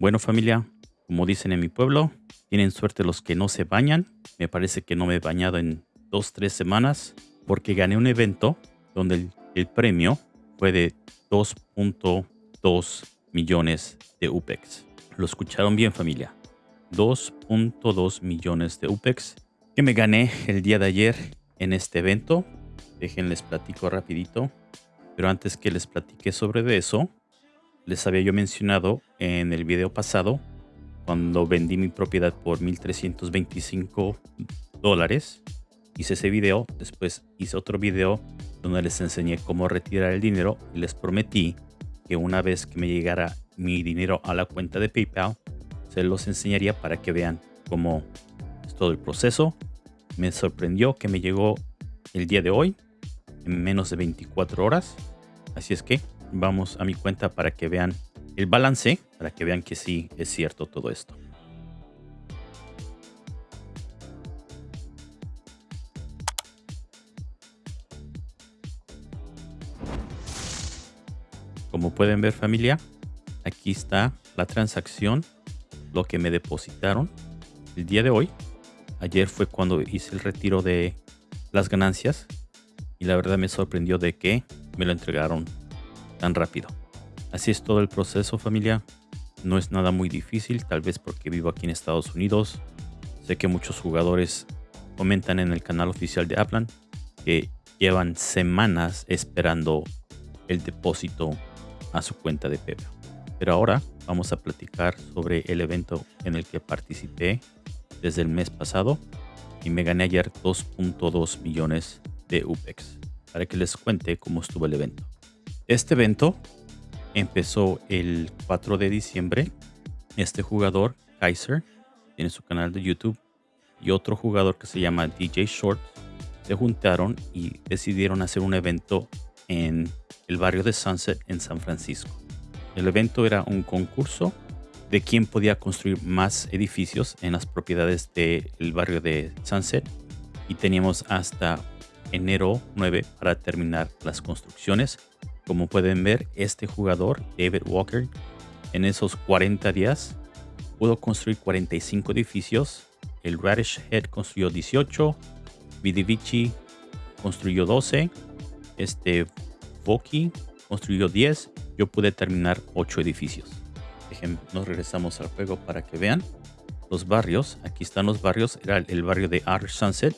Bueno familia, como dicen en mi pueblo, tienen suerte los que no se bañan. Me parece que no me he bañado en dos, tres semanas porque gané un evento donde el, premio fue de 2.2 millones de UPEX. Lo escucharon bien familia. 2.2 millones de UPEX que me gané el día de ayer en este evento. Déjenles platico rapidito. Pero antes que les platique sobre eso, les había yo mencionado en el video pasado cuando vendí mi propiedad por 1325 dólares. Hice ese video, después hice otro video donde les enseñé cómo retirar el dinero y les prometí que una vez que me llegara mi dinero a la cuenta de PayPal, se los enseñaría para que vean cómo es todo el proceso. Me sorprendió que me llegó el día de hoy en menos de 24 horas. Así es que vamos a mi cuenta para que vean el balance, para que vean que sí es cierto todo esto. Como pueden ver familia, aquí está la transacción, lo que me depositaron el día de hoy. Ayer fue cuando hice el retiro de las ganancias y la verdad me sorprendió de que me lo entregaron tan rápido. Así es todo el proceso familia. No es nada muy difícil, tal vez porque vivo aquí en Estados Unidos. Sé que muchos jugadores comentan en el canal oficial de Aplan que llevan semanas esperando el depósito a su cuenta de PayPal. Pero ahora vamos a platicar sobre el evento en el que participé desde el mes pasado y me gané ayer 2.2 millones de UPEX para que les cuente cómo estuvo el evento. Este evento empezó el 4 de diciembre. Este jugador, Kaiser, tiene su canal de YouTube y otro jugador que se llama DJ Short se juntaron y decidieron hacer un evento en el barrio de Sunset en San Francisco. El evento era un concurso de quién podía construir más edificios en las propiedades del barrio de Sunset y teníamos hasta enero 9 para terminar las construcciones. Como pueden ver, este jugador, David Walker, en esos 40 días pudo construir 45 edificios. El Radish Head construyó 18, Vidivici construyó 12, este Voki construyó 10, yo pude terminar 8 edificios. nos regresamos al juego para que vean los barrios. Aquí están los barrios. Era el barrio de Outer Sunset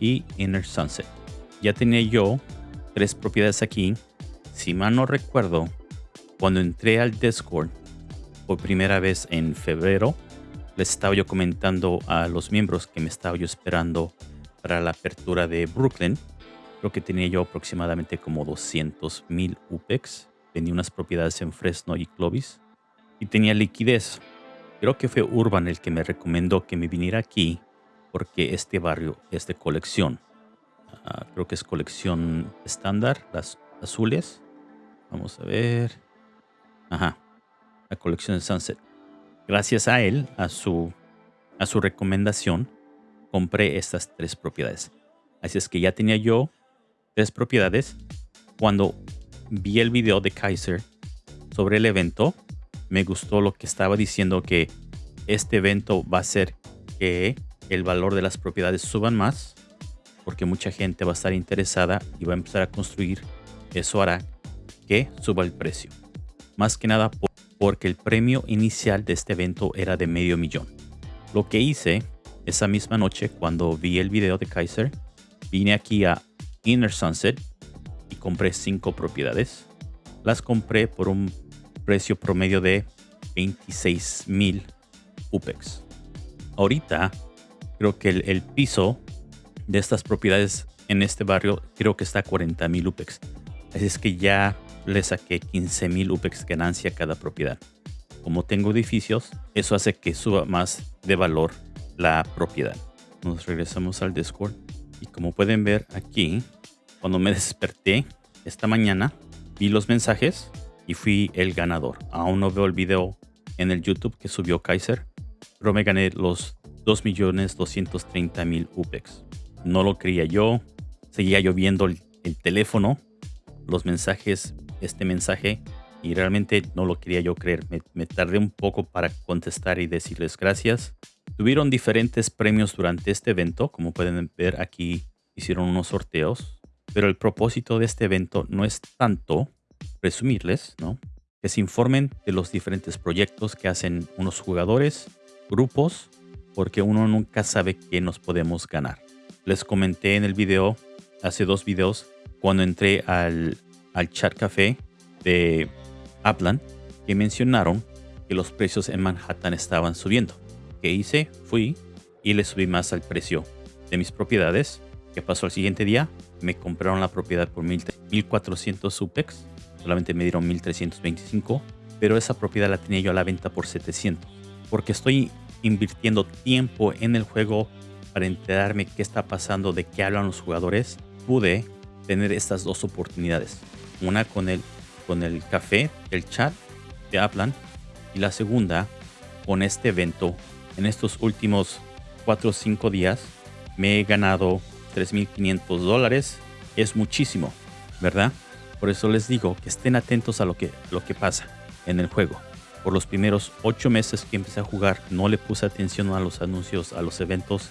y Inner Sunset. Ya tenía yo tres propiedades aquí. Si mal no recuerdo, cuando entré al Discord por primera vez en febrero, les estaba yo comentando a los miembros que me estaba yo esperando para la apertura de Brooklyn. Creo que tenía yo aproximadamente como 200 mil UPEX. Vendí unas propiedades en Fresno y Clovis. Y tenía liquidez. Creo que fue Urban el que me recomendó que me viniera aquí porque este barrio es de colección. Ah, creo que es colección estándar, las azules. Vamos a ver. Ajá, la colección de Sunset. Gracias a él, a su, a su recomendación, compré estas tres propiedades. Así es que ya tenía yo tres propiedades. Cuando vi el video de Kaiser sobre el evento, me gustó lo que estaba diciendo que este evento va a hacer que el valor de las propiedades suban más porque mucha gente va a estar interesada y va a empezar a construir. Eso hará que suba el precio. Más que nada porque el premio inicial de este evento era de medio millón. Lo que hice esa misma noche cuando vi el video de Kaiser, vine aquí a Inner Sunset y compré cinco propiedades. Las compré por un precio promedio de 26 mil UPEX. Ahorita creo que el, el piso de estas propiedades en este barrio creo que está a 40 mil UPEX. Así es que ya le saqué 15 mil UPEX ganancia cada propiedad. Como tengo edificios, eso hace que suba más de valor la propiedad. Nos regresamos al Discord. Y como pueden ver aquí, cuando me desperté esta mañana, vi los mensajes y fui el ganador. Aún no veo el video en el YouTube que subió Kaiser, pero me gané los 2.230.000 UPEX. No lo creía yo. Seguía yo viendo el, teléfono, los mensajes, este mensaje y realmente no lo quería yo creer. Me, tardé un poco para contestar y decirles gracias. Tuvieron diferentes premios durante este evento. Como pueden ver aquí hicieron unos sorteos. Pero el propósito de este evento no es tanto presumirles, ¿no? Que se informen de los diferentes proyectos que hacen unos jugadores, grupos, porque uno nunca sabe qué nos podemos ganar. Les comenté en el video, hace dos videos, cuando entré al, al chat café de Aplan, que mencionaron que los precios en Manhattan estaban subiendo. ¿Qué hice? Fui y le subí más al precio de mis propiedades. ¿Qué pasó al siguiente día? Me compraron la propiedad por 1400 UPEX. Solamente me dieron 1325. Pero esa propiedad la tenía yo a la venta por 700. Porque estoy invirtiendo tiempo en el juego para enterarme qué está pasando, de qué hablan los jugadores. Pude tener estas dos oportunidades. Una con el, con el café, el chat de Aplan. Y la segunda con este evento en estos últimos 4 o 5 días me he ganado 3.500 dólares. Es muchísimo, ¿verdad? Por eso les digo que estén atentos a lo que, lo que pasa en el juego. Por los primeros 8 meses que empecé a jugar no le puse atención a los anuncios, a los eventos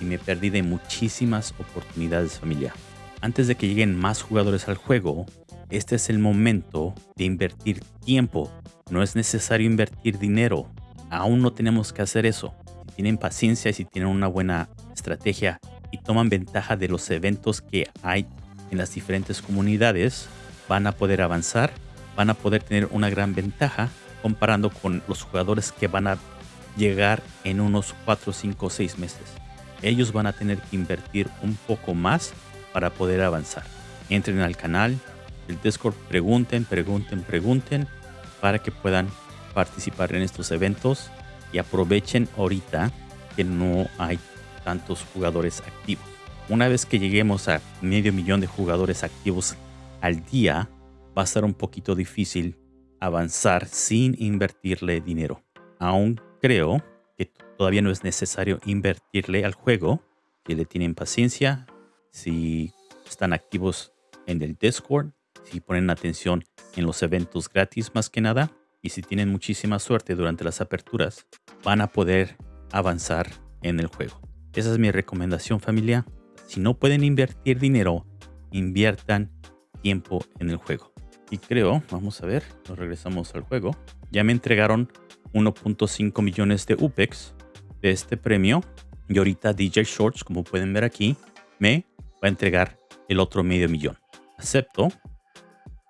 y me perdí de muchísimas oportunidades familia. Antes de que lleguen más jugadores al juego, este es el momento de invertir tiempo. No es necesario invertir dinero aún no tenemos que hacer eso. Si tienen paciencia y si tienen una buena estrategia y toman ventaja de los eventos que hay en las diferentes comunidades, van a poder avanzar, van a poder tener una gran ventaja comparando con los jugadores que van a llegar en unos 4, 5, 6 meses. Ellos van a tener que invertir un poco más para poder avanzar. Entren al canal, el Discord, pregunten, pregunten, pregunten para que puedan participar en estos eventos y aprovechen ahorita que no hay tantos jugadores activos. Una vez que lleguemos a medio millón de jugadores activos al día, va a ser un poquito difícil avanzar sin invertirle dinero. Aún creo que todavía no es necesario invertirle al juego. Si le tienen paciencia, si están activos en el Discord, si ponen atención en los eventos gratis más que nada, y si tienen muchísima suerte durante las aperturas, van a poder avanzar en el juego. Esa es mi recomendación familia. Si no pueden invertir dinero, inviertan tiempo en el juego. Y creo, vamos a ver, nos regresamos al juego. Ya me entregaron 1.5 millones de UPEX de este premio. Y ahorita DJ Shorts, como pueden ver aquí, me va a entregar el otro medio millón. Acepto.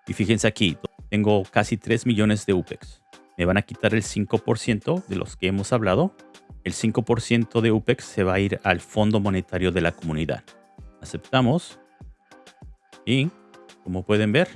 Y fíjense aquí, tengo casi 3 millones de UPEX. Me van a quitar el 5% de los que hemos hablado. El 5% de UPEX se va a ir al Fondo Monetario de la Comunidad. Aceptamos. Y como pueden ver,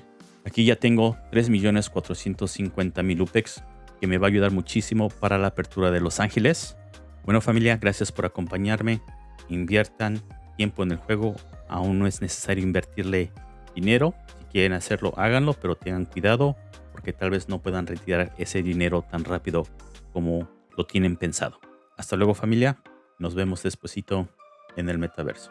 aquí ya tengo 3.450.000 UPEX que me va a ayudar muchísimo para la apertura de Los Ángeles. Bueno familia, gracias por acompañarme. Inviertan tiempo en el juego. Aún no es necesario invertirle dinero quieren hacerlo, háganlo, pero tengan cuidado porque tal vez no puedan retirar ese dinero tan rápido como lo tienen pensado. Hasta luego familia, nos vemos despuesito en el metaverso.